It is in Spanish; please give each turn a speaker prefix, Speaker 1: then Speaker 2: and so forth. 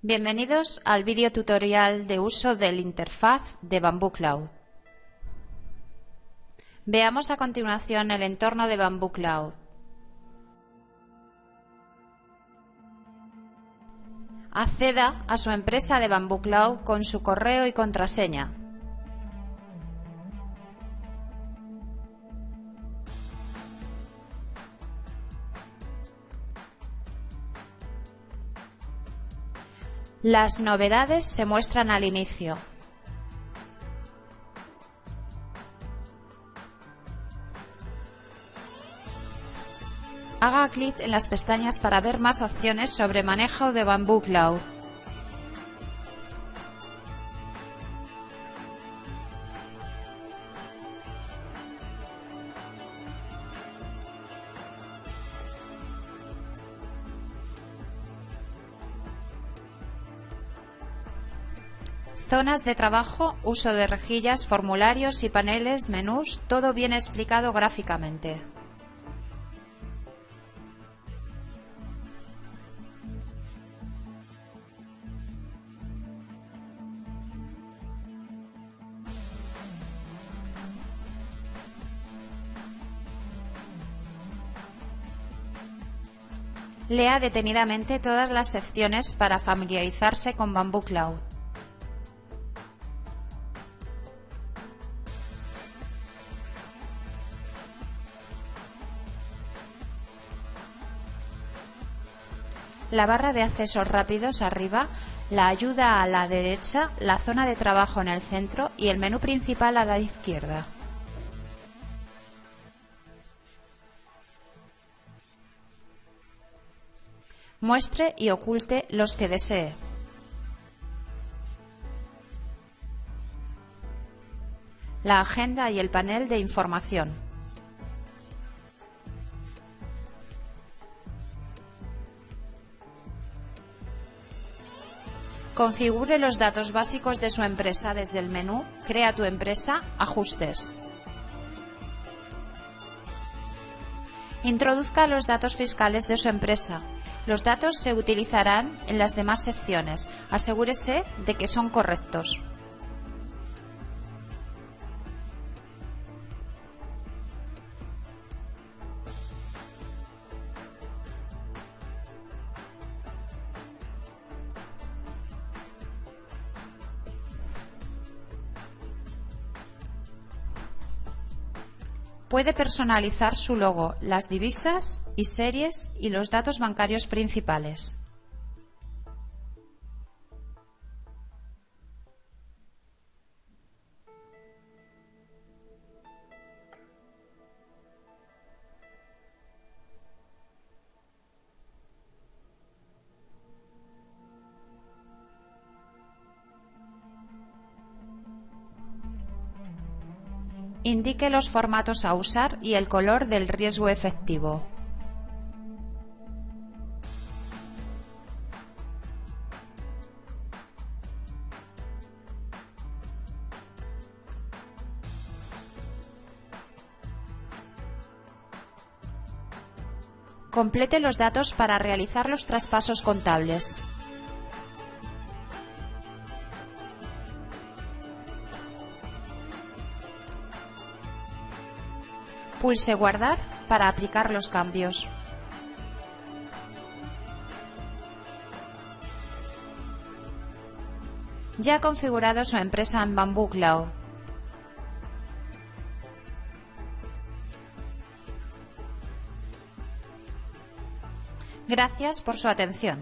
Speaker 1: Bienvenidos al vídeo tutorial de uso del interfaz de Bamboo Cloud. Veamos a continuación el entorno de Bamboo Cloud. Acceda a su empresa de Bamboo Cloud con su correo y contraseña. Las novedades se muestran al inicio. Haga clic en las pestañas para ver más opciones sobre manejo de Bamboo Cloud. Zonas de trabajo, uso de rejillas, formularios y paneles, menús, todo bien explicado gráficamente. Lea detenidamente todas las secciones para familiarizarse con Bamboo Cloud. La barra de accesos rápidos arriba, la ayuda a la derecha, la zona de trabajo en el centro y el menú principal a la izquierda. Muestre y oculte los que desee. La agenda y el panel de información. Configure los datos básicos de su empresa desde el menú Crea tu empresa, Ajustes. Introduzca los datos fiscales de su empresa. Los datos se utilizarán en las demás secciones. Asegúrese de que son correctos. Puede personalizar su logo, las divisas y series y los datos bancarios principales. Indique los formatos a usar y el color del riesgo efectivo. Complete los datos para realizar los traspasos contables. Pulse Guardar para aplicar los cambios. Ya ha configurado su empresa en Bamboo Cloud. Gracias por su atención.